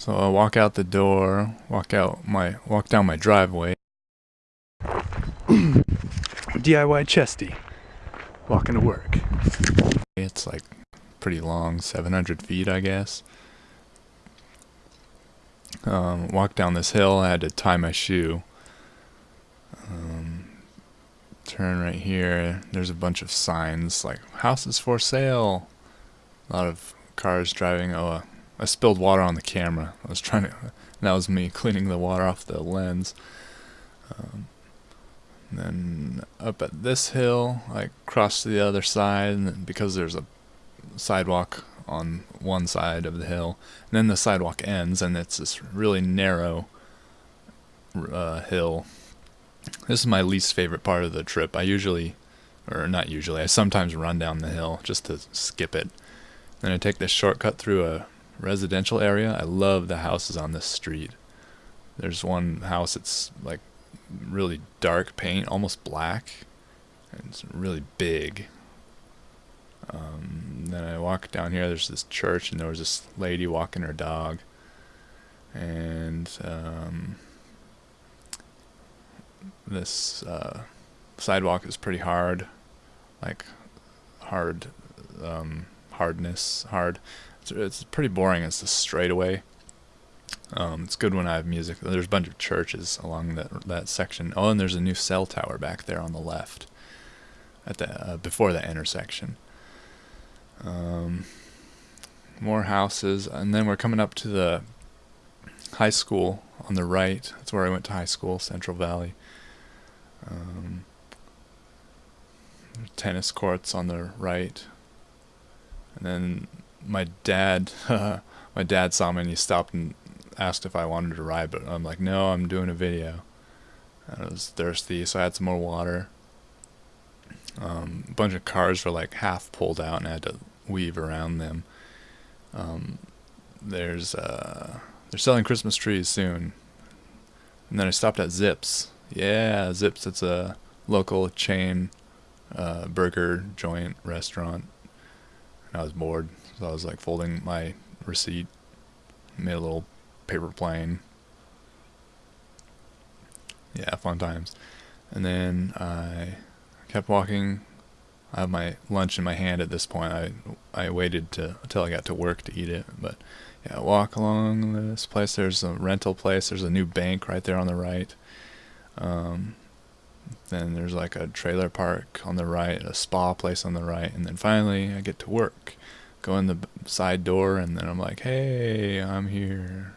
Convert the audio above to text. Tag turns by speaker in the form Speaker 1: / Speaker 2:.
Speaker 1: So I walk out the door, walk out my walk down my driveway. DIY chesty. Walking to work. It's like pretty long, 700 feet, I guess. Um, walk down this hill, I had to tie my shoe. Um, turn right here. There's a bunch of signs like houses for sale. A lot of cars driving. Oh, uh, I spilled water on the camera. I was trying to. That was me cleaning the water off the lens. Um, then up at this hill, I cross to the other side, and because there's a sidewalk on one side of the hill, and then the sidewalk ends, and it's this really narrow uh, hill. This is my least favorite part of the trip. I usually, or not usually, I sometimes run down the hill just to skip it. Then I take this shortcut through a residential area. I love the houses on this street. There's one house that's like really dark paint, almost black. And it's really big. Um, then I walk down here. There's this church, and there was this lady walking her dog. And um, this uh, sidewalk is pretty hard, like hard um, hardness, hard. It's, it's pretty boring. It's a straightaway. Um, it's good when I have music. There's a bunch of churches along that that section. Oh, and there's a new cell tower back there on the left, at the uh, before the intersection. Um, more houses, and then we're coming up to the high school on the right. That's where I went to high school, Central Valley. Um, tennis courts on the right. And then my dad, my dad saw me and he stopped and asked if I wanted to ride, but I'm like, no, I'm doing a video. I was thirsty, so I had some more water. Um, a bunch of cars were like half pulled out, and I had to weave around them. Um, there's uh, they're selling Christmas trees soon, and then I stopped at Zips. Yeah, Zips. It's a local chain uh, burger joint restaurant, and I was bored, so I was like folding my receipt, made a little paper plane. Yeah, fun times. And then I kept walking. I have my lunch in my hand at this point. I I waited to until I got to work to eat it, but yeah, walk along this place. There's a rental place. There's a new bank right there on the right. Um, then there's like a trailer park on the right, a spa place on the right, and then finally I get to work. Go in the side door, and then I'm like, "Hey, I'm here."